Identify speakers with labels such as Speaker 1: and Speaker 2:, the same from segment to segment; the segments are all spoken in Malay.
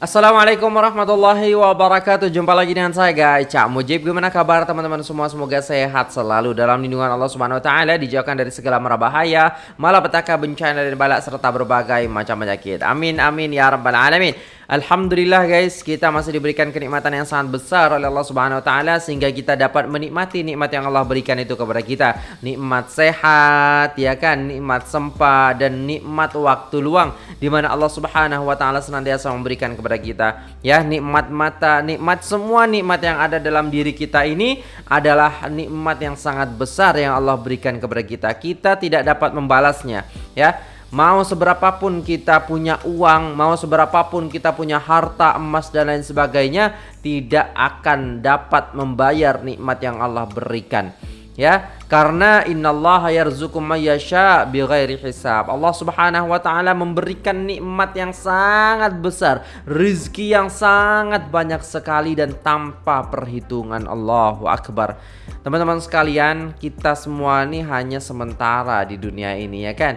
Speaker 1: Assalamualaikum warahmatullahi wabarakatuh. Jumpa lagi dengan saya guys. Cak Mujib Gimana kabar teman-teman semua? Semoga sehat selalu Dalam lindungan Allah subhanahu wa ta'ala Dijauhkan dari segala merabahaya Malapetaka bencana dan balak Serta berbagai macam penyakit. Amin amin ya rabbal alamin. Alhamdulillah guys, kita masih diberikan kenikmatan yang sangat besar oleh Allah Subhanahu wa taala sehingga kita dapat menikmati nikmat yang Allah berikan itu kepada kita. Nikmat sehat, ya kan, nikmat sempat dan nikmat waktu luang di mana Allah Subhanahu wa taala senantiasa memberikan kepada kita. Ya, nikmat mata, nikmat semua nikmat yang ada dalam diri kita ini adalah nikmat yang sangat besar yang Allah berikan kepada kita. Kita tidak dapat membalasnya, ya. Mau seberapapun kita punya uang, mau seberapapun kita punya harta, emas dan lain sebagainya, tidak akan dapat membayar nikmat yang Allah berikan. Ya, karena innallaha yarzuqu may yasha bighairi hisab. Allah Subhanahu wa taala memberikan nikmat yang sangat besar, rezeki yang sangat banyak sekali dan tanpa perhitungan. Allahu akbar. Teman-teman sekalian, kita semua ini hanya sementara di dunia ini ya kan?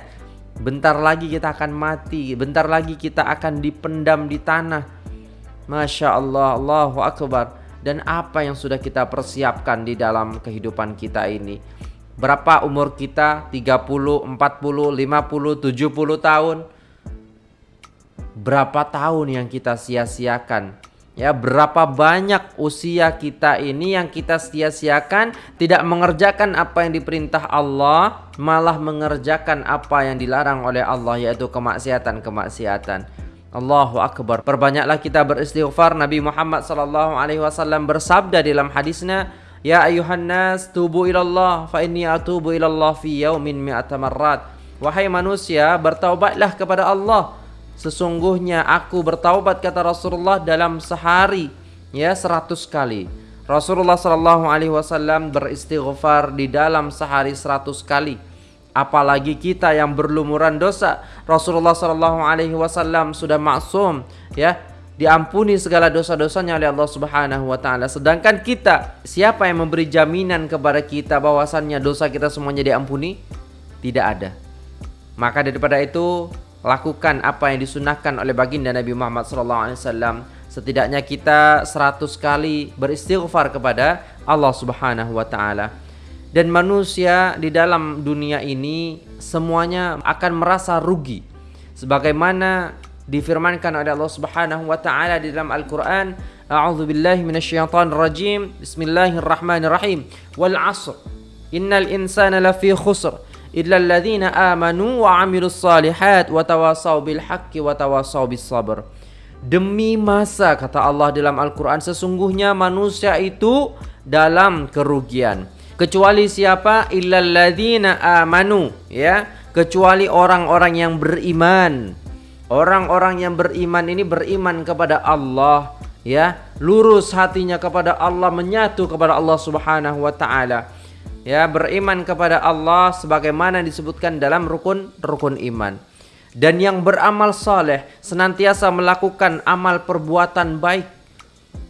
Speaker 1: Bentar lagi kita akan mati Bentar lagi kita akan dipendam di tanah Masya Allah Allahu Akbar Dan apa yang sudah kita persiapkan di dalam kehidupan kita ini Berapa umur kita? 30, 40, 50, 70 tahun Berapa tahun yang kita sia-siakan Ya, berapa banyak usia kita ini yang kita sia-siakan tidak mengerjakan apa yang diperintah Allah, malah mengerjakan apa yang dilarang oleh Allah yaitu kemaksiatan-kemaksiatan. Allahu akbar. Perbanyaklah kita beristighfar. Nabi Muhammad sallallahu alaihi wasallam bersabda dalam hadisnya, "Ya ayuhan nas, tubu ilallah fa inni atubu ilallah fi yaumin mi'ata marrat." Wahai manusia, bertaubatlah kepada Allah Sesungguhnya aku bertaubat kata Rasulullah dalam sehari ya seratus kali. Rasulullah sallallahu alaihi wasallam beristighfar di dalam sehari seratus kali. Apalagi kita yang berlumuran dosa. Rasulullah sallallahu alaihi wasallam sudah maksum ya diampuni segala dosa-dosanya oleh Allah Subhanahu wa taala. Sedangkan kita, siapa yang memberi jaminan kepada kita bahwasannya dosa kita semuanya diampuni? Tidak ada. Maka daripada itu lakukan apa yang disunahkan oleh baginda Nabi Muhammad SAW setidaknya kita seratus kali beristighfar kepada Allah Subhanahu wa taala dan manusia di dalam dunia ini semuanya akan merasa rugi. Sebagaimana difirmankan oleh Allah Subhanahu wa taala di dalam Al-Qur'an A'udzu billahi minasyaitonir rajim Bismillahirrahmanirrahim. Wal 'asr. Innal insana lafi khusr. Illa alladhina amanu wa amilus salihat wa tawasaw bil haqqi wa tawasaw bis sabr. Demi masa kata Allah dalam Al-Qur'an sesungguhnya manusia itu dalam kerugian kecuali siapa? Illa alladhina amanu ya. Kecuali orang-orang yang beriman. Orang-orang yang beriman ini beriman kepada Allah ya, lurus hatinya kepada Allah, menyatu kepada Allah Subhanahu wa taala. Ya beriman kepada Allah sebagaimana disebutkan dalam rukun rukun iman. Dan yang beramal saleh senantiasa melakukan amal perbuatan baik.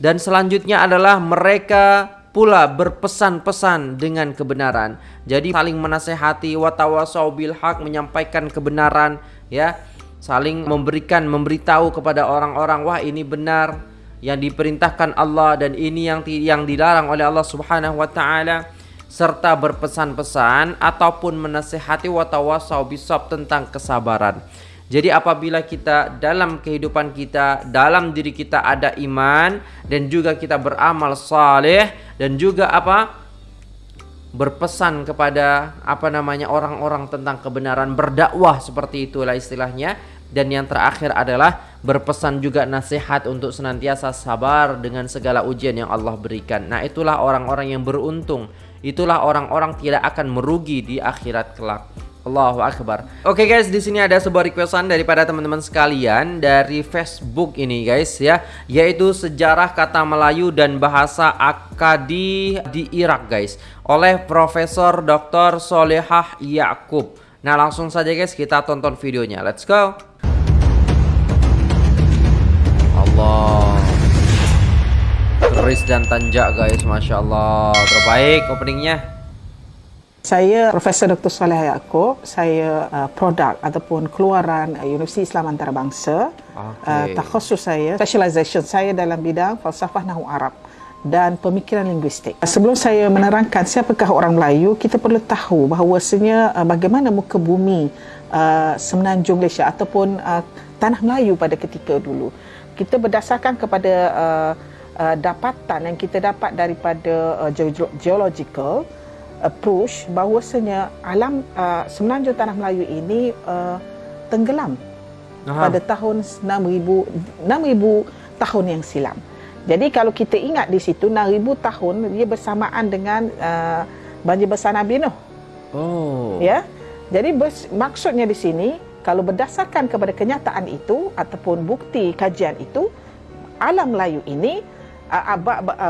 Speaker 1: Dan selanjutnya adalah mereka pula berpesan-pesan dengan kebenaran. Jadi saling menasehati watawasau bil haq menyampaikan kebenaran ya. Saling memberikan memberitahu kepada orang-orang wah ini benar yang diperintahkan Allah dan ini yang yang dilarang oleh Allah Subhanahu wa taala. Serta berpesan-pesan ataupun menasihati watawasau bisab tentang kesabaran. Jadi apabila kita dalam kehidupan kita, dalam diri kita ada iman dan juga kita beramal saleh dan juga apa? berpesan kepada apa namanya orang-orang tentang kebenaran berdakwah seperti itulah istilahnya dan yang terakhir adalah berpesan juga nasihat untuk senantiasa sabar dengan segala ujian yang Allah berikan. Nah, itulah orang-orang yang beruntung itulah orang-orang tidak akan merugi di akhirat kelak. Allahu Akbar. Oke okay guys, di sini ada sebuah requestan daripada teman-teman sekalian dari Facebook ini guys ya, yaitu sejarah kata Melayu dan bahasa Akadi di Irak guys, oleh Profesor Dr. Solehah Yakub. Nah langsung saja guys kita tonton videonya. Let's go. Allah keris dan tanjak guys Masya Allah Terbaik openingnya
Speaker 2: Saya Profesor Dr. Saleh Yaakob. Saya uh, produk ataupun keluaran uh, Universiti Islam Antarabangsa. Okay. Uh, takhusus saya, specialization saya dalam bidang falsafah Nahu Arab dan pemikiran linguistik. Sebelum saya menerangkan siapakah orang Melayu, kita perlu tahu bahawasanya uh, bagaimana muka bumi uh, semenanjung Malaysia ataupun uh, tanah Melayu pada ketika dulu. Kita berdasarkan kepada uh, uh, dapatan yang kita dapat daripada uh, geological approach bahawasanya alam uh, semenanjung tanah Melayu ini uh, tenggelam Aha. pada tahun 6000 6000 tahun yang silam. Jadi kalau kita ingat di situ 6000 tahun dia bersamaan dengan uh, banjir besar Nabi Nuh. Oh. Ya. Jadi bers- maksudnya di sini kalau berdasarkan kepada kenyataan itu ataupun bukti kajian itu alam Melayu ini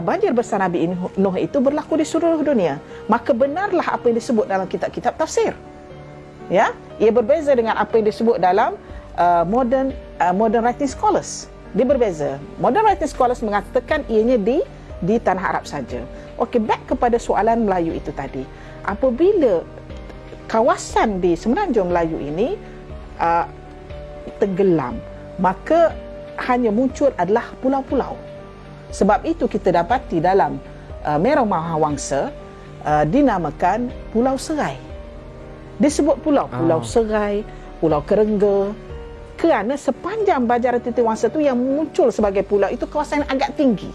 Speaker 2: banjir besar Nabi Nuh itu berlaku di seluruh dunia. Maka benarlah apa yang disebut dalam kitab-kitab tafsir. Ya, ia berbeza dengan apa yang disebut dalam uh, modern uh, modern writing scholars dia berbeza. Modern writing scholars mengatakan ianya di di tanah Arab saja. Okey, back kepada soalan Melayu itu tadi. Apabila kawasan di semenanjung Melayu ini uh, tenggelam, maka hanya muncul adalah pulau-pulau. Sebab itu kita dapati dalam uh, Merah Mahawangsa uh, dinamakan Pulau Serai. Disebut pulau, Pulau oh. Serai, Pulau Kerengga, kerana sepanjang Bajaran Titi Wangsa itu yang muncul sebagai pulau itu kawasan yang agak tinggi.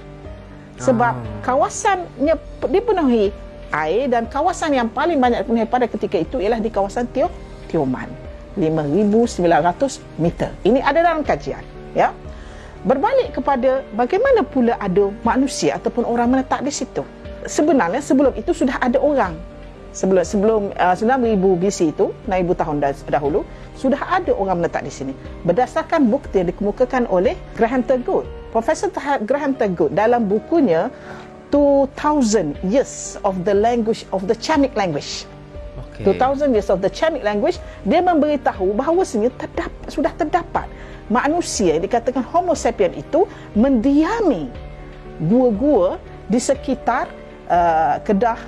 Speaker 2: Sebab ah. kawasannya dipenuhi air dan kawasan yang paling banyak dipenuhi pada ketika itu ialah di kawasan Tio Tioman. 5900 meter. Ini ada dalam kajian, ya. Berbalik kepada bagaimana pula ada manusia ataupun orang menetap di situ. Sebenarnya sebelum itu sudah ada orang sebelum sebelum uh, 9000 BC itu 6000 tahun dahulu sudah ada orang menetap di sini berdasarkan bukti yang dikemukakan oleh Graham Turgot Profesor Graham Turgot dalam bukunya 2000 years of the language of the Chamic language okay. 2000 years of the Chamic language dia memberitahu bahawa terdapat, sudah terdapat manusia yang dikatakan homo sapien itu mendiami gua-gua di sekitar uh, Kedah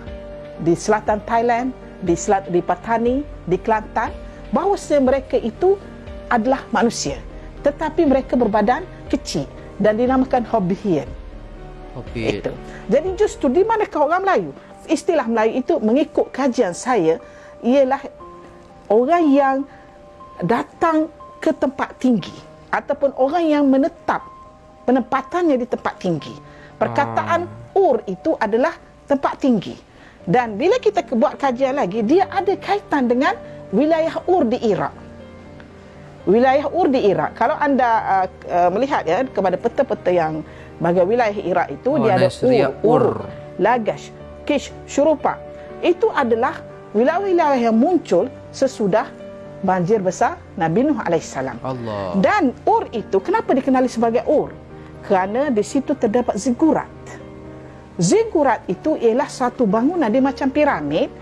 Speaker 2: di selatan Thailand, di selat di Patani, di Kelantan, bahawa mereka itu adalah manusia. Tetapi mereka berbadan kecil dan dinamakan Hobbitian. Hobbit. Itu. Jadi justru di mana orang Melayu? Istilah Melayu itu mengikut kajian saya ialah orang yang datang ke tempat tinggi ataupun orang yang menetap penempatannya di tempat tinggi. Perkataan ah. ur itu adalah tempat tinggi. Dan bila kita buat kajian lagi, dia ada kaitan dengan wilayah Ur di Iraq. Wilayah Ur di Iraq. Kalau anda uh, uh, melihat ya kepada peta-peta yang bagi wilayah Iraq itu, oh, dia ada Ur, Ur, Lagash, Kish, Syurupa. Itu adalah wilayah-wilayah yang muncul sesudah banjir besar Nabi Nuh AS. Allah. Dan Ur itu, kenapa dikenali sebagai Ur? Kerana di situ terdapat zigurat. Zigurat itu ialah satu bangunan dia macam piramid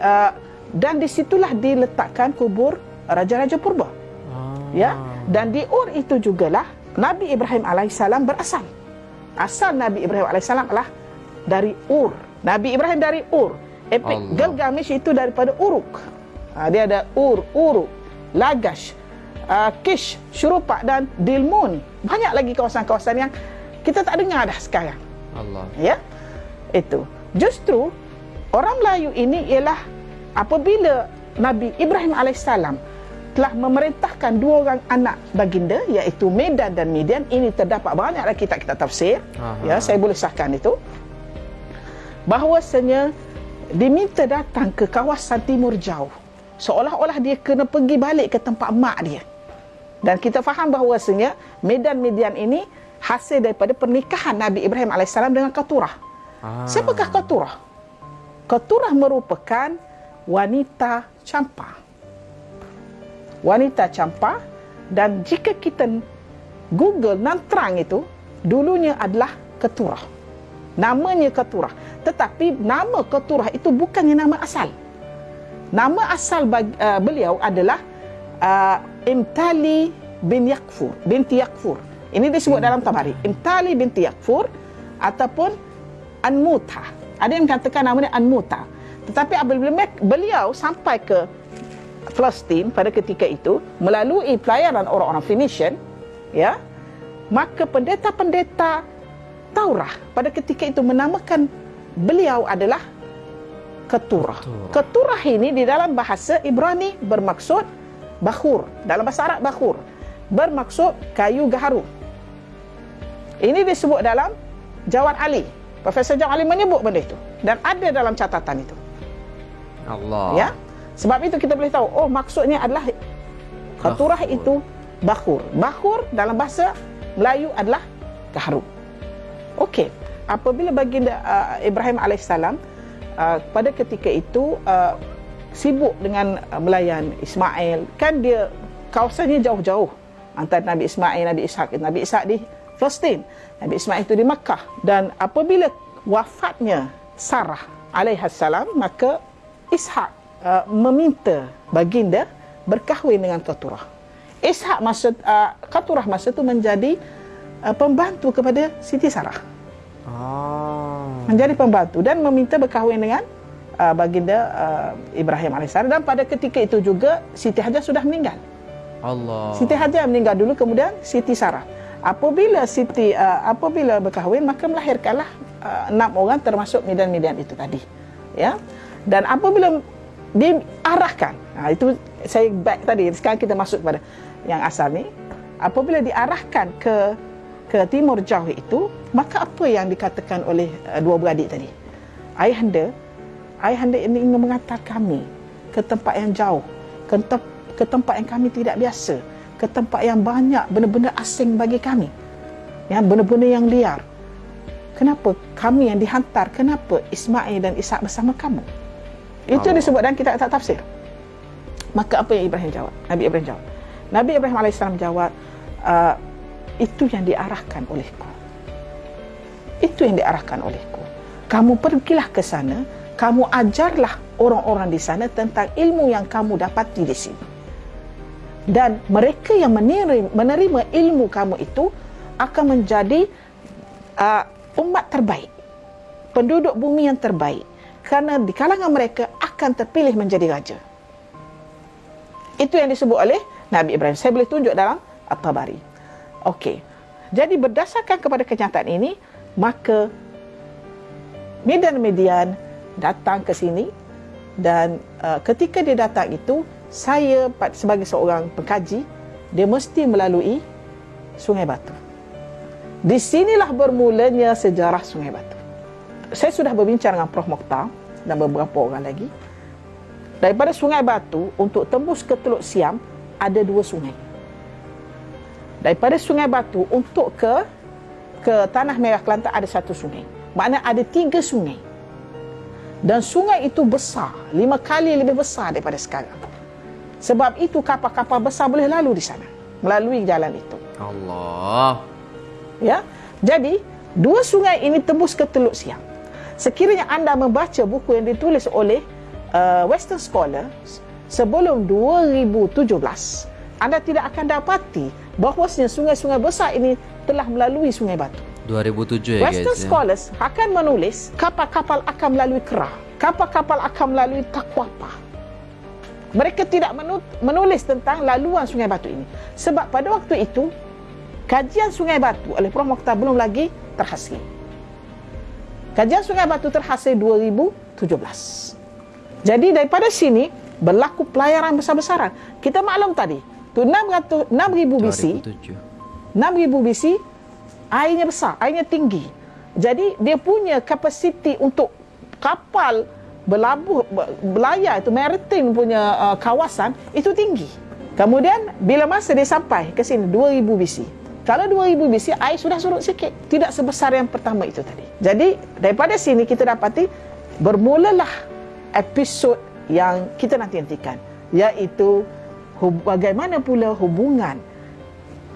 Speaker 2: uh, dan di situlah diletakkan kubur raja-raja purba. Ah. Ya, dan di Ur itu jugalah Nabi Ibrahim alaihissalam berasal. Asal Nabi Ibrahim alaihissalam adalah dari Ur. Nabi Ibrahim dari Ur. Epik Gilgamesh itu daripada Uruk. Uh, dia ada Ur, Uruk, Lagash, uh, Kish, Syurupak dan Dilmun. Banyak lagi kawasan-kawasan yang kita tak dengar dah sekarang. Allah. Ya. Itu. Justru orang Melayu ini ialah apabila Nabi Ibrahim alaihissalam telah memerintahkan dua orang anak baginda iaitu Medan dan Midian ini terdapat banyak lagi kitab-kitab tafsir Aha. ya saya boleh sahkan itu bahawasanya diminta datang ke kawasan timur jauh seolah-olah dia kena pergi balik ke tempat mak dia dan kita faham bahawasanya Medan Midian ini hasil daripada pernikahan Nabi Ibrahim AS dengan Katurah. Ah. Siapakah Katurah? Katurah merupakan wanita campa. Wanita campa dan jika kita Google Nantrang itu dulunya adalah Keturah. Namanya Keturah. Tetapi nama Keturah itu bukannya nama asal. Nama asal bagi, uh, beliau adalah uh, Imtali bin Yakfur, binti Yakfur. Ini disebut dalam Tabari. Imtali binti Yakfur ataupun Anmuta. Ada yang katakan nama dia Anmuta. Tetapi apabila beliau sampai ke Palestin pada ketika itu melalui pelayanan orang-orang Phoenician, ya, maka pendeta-pendeta Taurah pada ketika itu menamakan beliau adalah keturah. Keturah ini di dalam bahasa Ibrani bermaksud bakhur. Dalam bahasa Arab bakhur bermaksud kayu gaharu. Ini disebut dalam Jawad Ali. Profesor Jawad Ali menyebut benda itu dan ada dalam catatan itu.
Speaker 1: Allah.
Speaker 2: Ya. Sebab itu kita boleh tahu oh maksudnya adalah keturah itu bakhur. Bakhur dalam bahasa Melayu adalah gaharu. Okey, apabila baginda uh, Ibrahim alaihissalam uh, pada ketika itu uh, sibuk dengan uh, melayan Ismail, kan dia kawasannya jauh-jauh antara Nabi Ismail, Nabi Ishak, Nabi Ishak di Palestin, Nabi Ismail itu di Makkah dan apabila wafatnya Sarah alaihissalam maka Ishak uh, meminta baginda berkahwin dengan Keturah. Ishak masa uh, Keturah masa itu menjadi uh, pembantu kepada Siti Sarah. Oh. Menjadi pembantu dan meminta berkahwin dengan uh, baginda uh, Ibrahim AS. Dan pada ketika itu juga Siti Hajar sudah meninggal.
Speaker 1: Allah.
Speaker 2: Siti Hajar meninggal dulu kemudian Siti Sarah. Apabila Siti uh, apabila berkahwin maka melahirkanlah uh, enam orang termasuk Midan-Midan itu tadi. Ya. Dan apabila diarahkan, nah itu saya back tadi sekarang kita masuk pada yang asal ni apabila diarahkan ke ke timur jauh itu, maka apa yang dikatakan oleh uh, dua beradik tadi? Ayahanda, ayahanda ini ingin mengantar kami ke tempat yang jauh, ke, te- ke tempat yang kami tidak biasa, ke tempat yang banyak benar-benar asing bagi kami. Yang benar-benar yang liar. Kenapa kami yang dihantar? Kenapa Ismail dan Ishak bersama kamu? Itu Allah. disebut dalam kitab tak tafsir. Maka apa yang Ibrahim jawab? Nabi Ibrahim jawab. Nabi Ibrahim AS jawab, uh, itu yang diarahkan olehku. Itu yang diarahkan olehku. Kamu pergilah ke sana, kamu ajarlah orang-orang di sana tentang ilmu yang kamu dapati di sini. Dan mereka yang menerima, ilmu kamu itu akan menjadi uh, umat terbaik. Penduduk bumi yang terbaik. Kerana di kalangan mereka akan terpilih menjadi raja. Itu yang disebut oleh Nabi Ibrahim. Saya boleh tunjuk dalam At-Tabari. Okey. Jadi berdasarkan kepada kenyataan ini, maka median-median datang ke sini dan uh, ketika dia datang itu, saya sebagai seorang pengkaji, dia mesti melalui Sungai Batu. Di sinilah bermulanya sejarah Sungai Batu. Saya sudah berbincang dengan Prof. Mokhtar dan beberapa orang lagi. Daripada Sungai Batu untuk tembus ke Teluk Siam, ada dua sungai daripada Sungai Batu untuk ke ke Tanah Merah Kelantan ada satu sungai. Maknanya ada tiga sungai. Dan sungai itu besar, lima kali lebih besar daripada sekarang. Sebab itu kapal-kapal besar boleh lalu di sana melalui jalan itu.
Speaker 1: Allah.
Speaker 2: Ya. Jadi, dua sungai ini tembus ke Teluk Siam. Sekiranya anda membaca buku yang ditulis oleh uh, Western Scholars sebelum 2017, anda tidak akan dapati bahawasanya sungai-sungai besar ini telah melalui Sungai Batu.
Speaker 1: 2007 ya
Speaker 2: Western
Speaker 1: guys.
Speaker 2: Ya. scholars ya. akan menulis kapal-kapal akan melalui Kerah. Kapal-kapal akan melalui Takwapa. Mereka tidak menulis tentang laluan Sungai Batu ini. Sebab pada waktu itu, kajian Sungai Batu oleh Prof. Mokhtar belum lagi terhasil. Kajian Sungai Batu terhasil 2017. Jadi daripada sini, berlaku pelayaran besar-besaran. Kita maklum tadi, tu 600 6000 BC 6000 BC airnya besar airnya tinggi. Jadi dia punya kapasiti untuk kapal berlabuh berlayar itu maritime punya uh, kawasan itu tinggi. Kemudian bila masa dia sampai ke sini 2000 BC kalau 2000 BC air sudah surut sikit. Tidak sebesar yang pertama itu tadi. Jadi daripada sini kita dapati bermulalah episod yang kita nanti hentikan iaitu bagaimana pula hubungan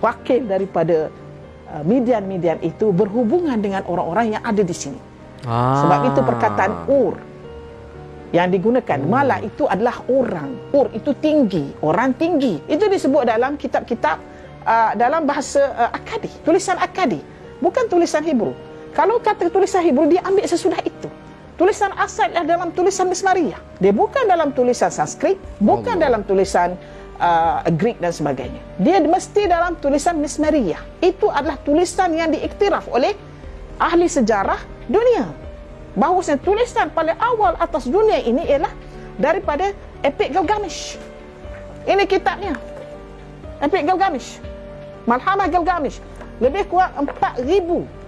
Speaker 2: wakil daripada uh, median-median itu berhubungan dengan orang-orang yang ada di sini. Ah. Sebab itu perkataan ur yang digunakan hmm. malah itu adalah orang. Ur itu tinggi, orang tinggi. Itu disebut dalam kitab-kitab uh, dalam bahasa uh, Akadi, tulisan Akadi, bukan tulisan Hebrew. Kalau kata tulisan Hebrew dia ambil sesudah itu. tulisan asal adalah dalam tulisan Bismariah. Dia bukan dalam tulisan Sanskrit, bukan
Speaker 1: Allah.
Speaker 2: dalam tulisan uh, Greek dan sebagainya. Dia mesti dalam tulisan Bismariah. Itu adalah tulisan yang diiktiraf oleh ahli sejarah dunia. Bahawasanya tulisan paling awal atas dunia ini ialah daripada Epic Gilgamesh. Ini kitabnya. Epic Gilgamesh. Malhamah Gilgamesh. Lebih kurang 4000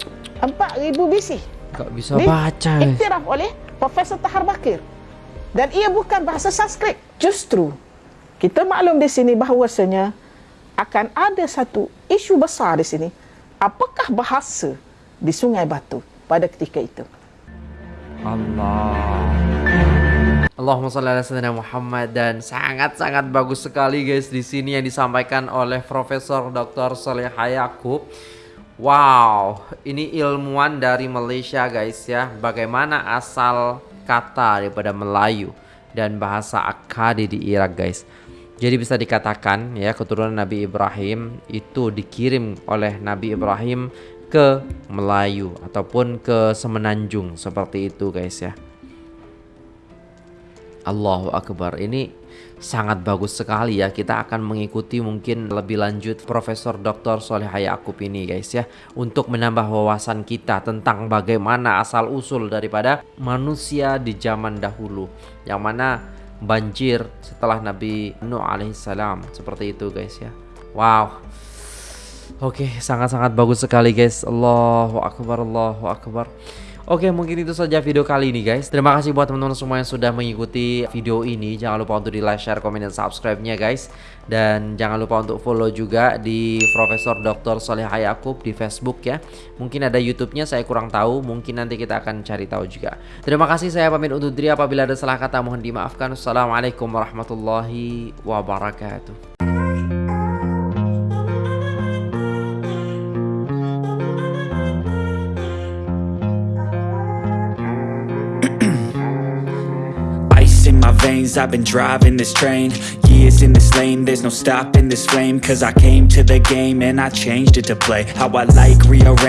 Speaker 2: 4000 BC.
Speaker 1: Gak bisa baca. guys.
Speaker 2: Iktiraf oleh Profesor Tahar Bakir. Dan ia bukan bahasa Sanskrit. Justru kita maklum di sini bahawasanya akan ada satu isu besar di sini. Apakah bahasa di Sungai Batu pada ketika itu?
Speaker 1: Allah. Allahumma salli ala sayyidina Muhammad dan sangat-sangat bagus sekali guys di sini yang disampaikan oleh Profesor Dr. Saleh Yakub. Wow, ini ilmuwan dari Malaysia guys ya. Bagaimana asal kata daripada Melayu dan bahasa Akkadi di Irak guys. Jadi bisa dikatakan ya keturunan Nabi Ibrahim itu dikirim oleh Nabi Ibrahim ke Melayu ataupun ke Semenanjung seperti itu guys ya. Allahu Akbar ini sangat bagus sekali ya kita akan mengikuti mungkin lebih lanjut Profesor Dr. Soleh Yakub ini guys ya untuk menambah wawasan kita tentang bagaimana asal usul daripada manusia di zaman dahulu yang mana banjir setelah Nabi Nuh alaihissalam seperti itu guys ya wow Oke, sangat-sangat bagus sekali guys. Allahu akbar, Allahu akbar. Oke, mungkin itu saja video kali ini guys. Terima kasih buat teman-teman semua yang sudah mengikuti video ini. Jangan lupa untuk di like, share, komen, dan subscribe-nya guys. Dan jangan lupa untuk follow juga di Profesor Dr. Soleh Yakub di Facebook ya. Mungkin ada YouTube-nya saya kurang tahu. Mungkin nanti kita akan cari tahu juga. Terima kasih saya pamit untuk diri apabila ada salah kata mohon dimaafkan. Assalamualaikum warahmatullahi wabarakatuh.
Speaker 3: Veins, I've been driving this train. Years in this lane, there's no stopping this flame. Cause I came to the game and I changed it to play. How I like, rearrange